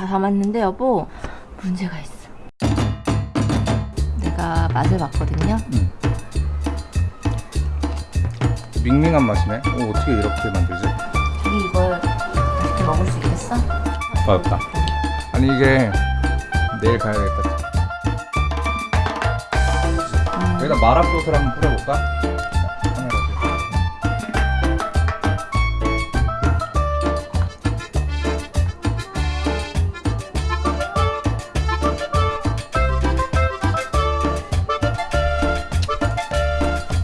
다 담았는데 여보 문제가 있어. 내가 맛을 봤거든요. 밍밍한 맛이네. 어, 어떻게 이렇게 만들지? 자기 이걸 맛있게 먹을 수 있겠어? 어렵다. 아니 이게 내일 가야겠다. 음, 여기다 마라 소스를 한번 뿌려볼까?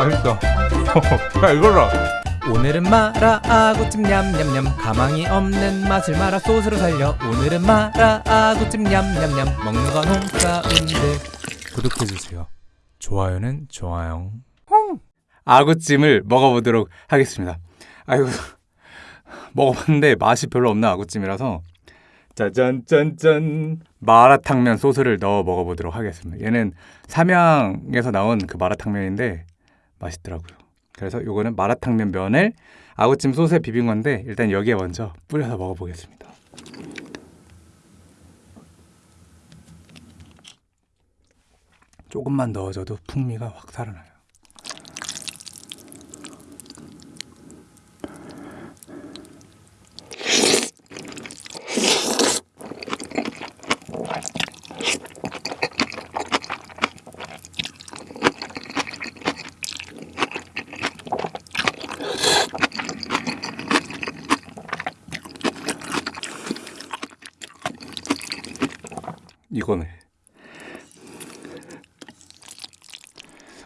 맛있어. 야 이걸로. 오늘은 마라 아구찜 냠냠냠. 가망이 없는 맛을 마라 소스로 살려. 오늘은 마라 아구찜 냠냠냠. 먹는 건 홍사운드 구독해주세요. 좋아요는 좋아요. 아구찜을 먹어보도록 하겠습니다. 아이고 먹어봤는데 맛이 별로 없는 아구찜이라서. 짜잔짠짠. 마라탕면 소스를 넣어 먹어보도록 하겠습니다. 얘는 삼양에서 나온 그 마라탕면인데 맛있더라고요. 그래서 요거는 마라탕면 면을 아구찜 소스에 비빈 건데 일단 여기에 먼저 뿌려서 먹어보겠습니다. 조금만 넣어줘도 풍미가 확 살아나요. 이거네.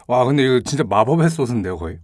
와 근데 이거 진짜 마법의 소스인데요 거의.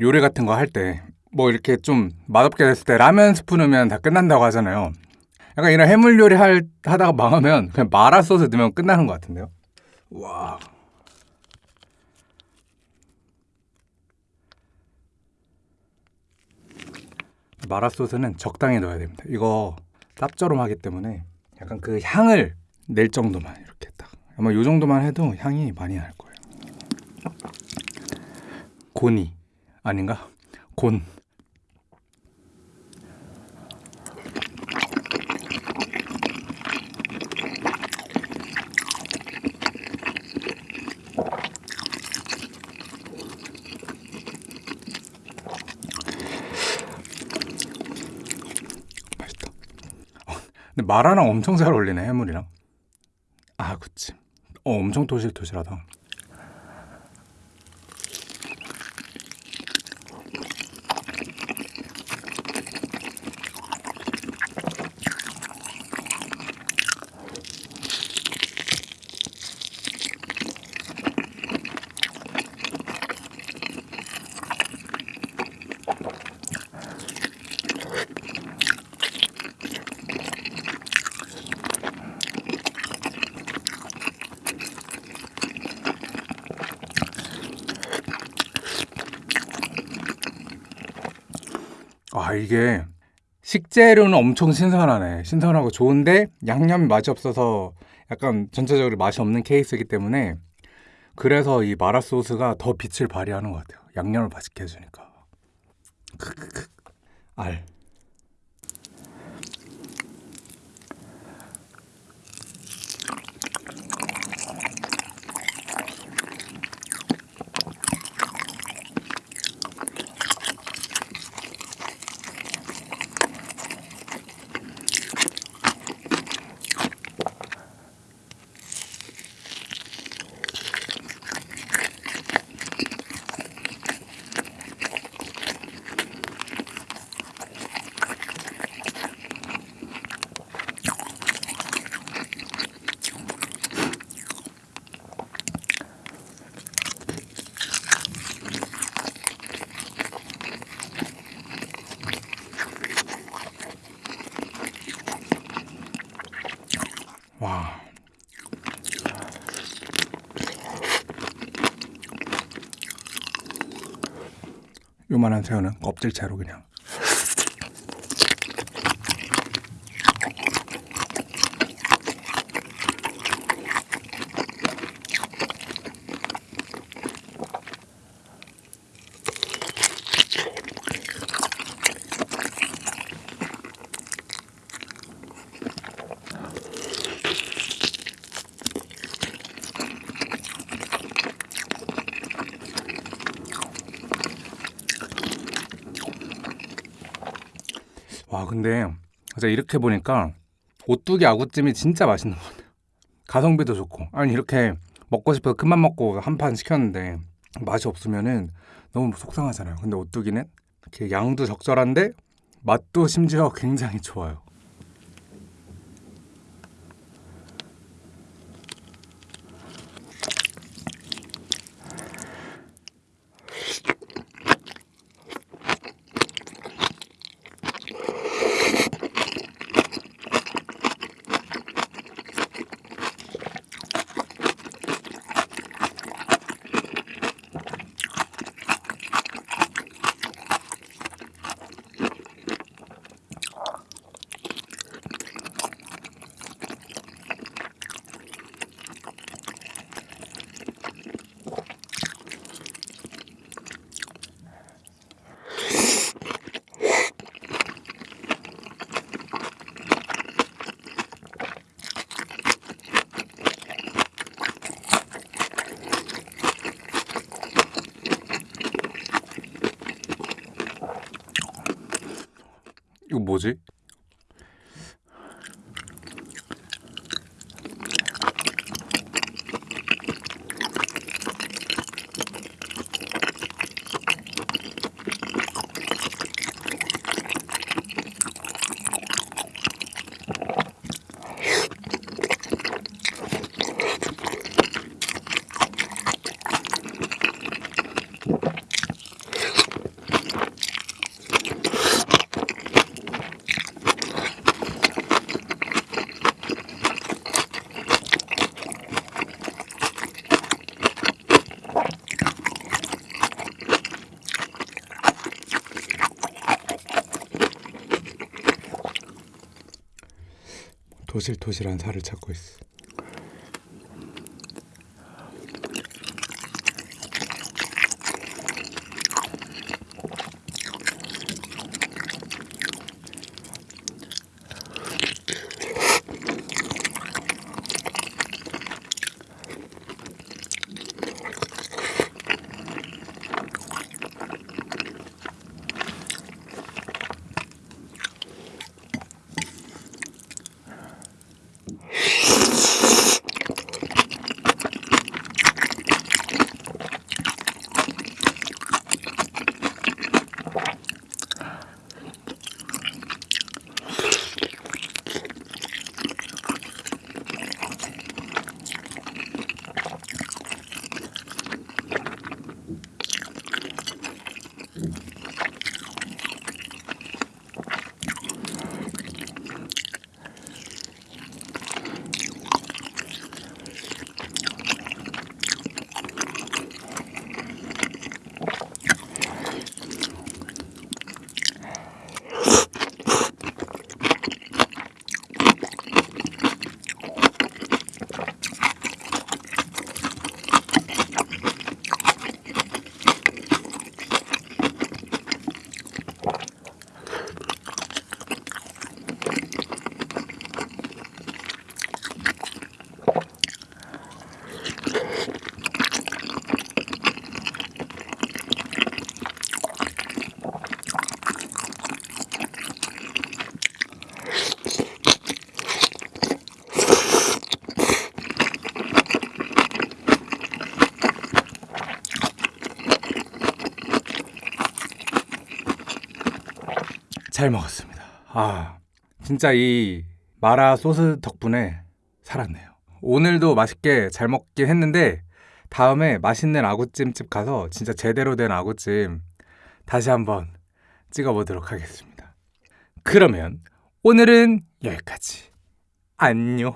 요리 같은 거 할 때 뭐 이렇게 좀 맛없게 됐을 때 라면 스푼 넣으면 다 끝난다고 하잖아요. 약간 이런 해물 요리 할, 하다가 망하면 그냥 마라 소스 넣으면 끝나는 것 같은데요. 와. 마라 소스는 적당히 넣어야 됩니다. 이거 짭조름하기 때문에 약간 그 향을 낼 정도만 이렇게 딱. 아마 이 정도만 해도 향이 많이 날 거예요. 곤이 아닌가? 곤. 맛있다. 어, 근데 마라랑 엄청 잘 어울리네 해물이랑. 아, 그치. 어, 엄청 도실도실하다. 아 이게 식재료는 엄청 신선하네. 신선하고 좋은데 양념이 맛이 없어서 약간 전체적으로 맛이 없는 케이스이기 때문에 그래서 이 마라 소스가 더 빛을 발휘하는 것 같아요. 양념을 맛있게 해주니까. 크크크. 알. 요만한 새우는 껍질채로 그냥. 와 근데 진짜 이렇게 보니까 오뚜기 아구찜이 진짜 맛있는 것 같아요. 가성비도 좋고 아니 이렇게 먹고 싶어서 큰맘 먹고 한 판 시켰는데 맛이 없으면은 너무 속상하잖아요. 근데 오뚜기는 이렇게 양도 적절한데 맛도 심지어 굉장히 좋아요. 이거 뭐지? 도실도실한 살을 찾고 있어. 잘 먹었습니다. 아, 진짜 이 마라 소스 덕분에 살았네요. 오늘도 맛있게 잘 먹긴 했는데 다음에 맛있는 아구찜집 가서 진짜 제대로 된 아구찜 다시 한번 찍어보도록 하겠습니다. 그러면 오늘은 여기까지. 안녕!